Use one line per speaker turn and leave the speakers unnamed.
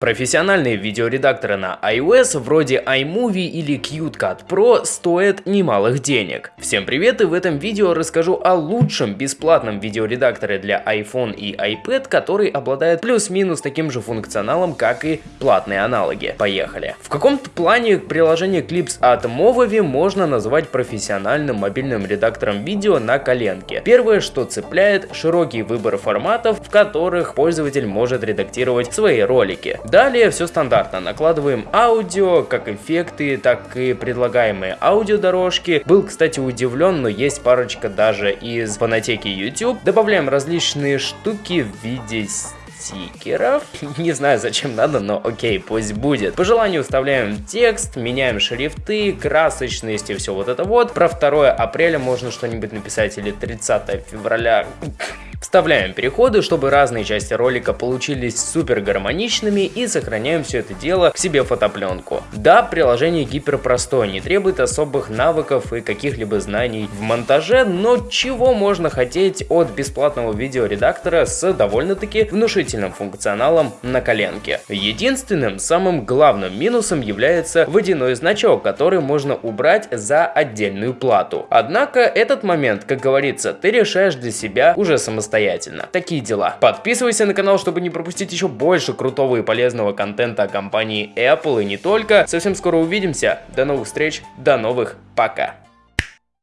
Профессиональные видеоредакторы на iOS вроде iMovie или CuteCut Pro стоят немалых денег. Всем привет и в этом видео расскажу о лучшем бесплатном видеоредакторе для iPhone и iPad, который обладает плюс-минус таким же функционалом, как и платные аналоги. Поехали! В каком-то плане приложение Clips от Movavi можно назвать профессиональным мобильным редактором видео на коленке. Первое, что цепляет, широкий выбор форматов, в которых пользователь может редактировать свои ролики. Далее все стандартно. Накладываем аудио, как эффекты, так и предлагаемые аудиодорожки. Был, кстати, удивлен, но есть парочка даже из фонотеки YouTube. Добавляем различные штуки в виде стикеров. Не знаю, зачем надо, но окей, пусть будет. По желанию вставляем текст, меняем шрифты, красочность и все вот это вот. Про 2 апреля можно что-нибудь написать или 30 февраля. Вставляем переходы, чтобы разные части ролика получились супер гармоничными и сохраняем все это дело к себе фотопленку. Да, приложение гиперпростое, не требует особых навыков и каких-либо знаний в монтаже, но чего можно хотеть от бесплатного видеоредактора с довольно-таки внушительным функционалом на коленке. Единственным, самым главным минусом является водяной значок, который можно убрать за отдельную плату. Однако этот момент, как говорится, ты решаешь для себя уже самостоятельно самостоятельно. Такие дела. Подписывайся на канал, чтобы не пропустить еще больше крутого и полезного контента о компании Apple и не только. Совсем скоро увидимся. До новых встреч, до новых пока.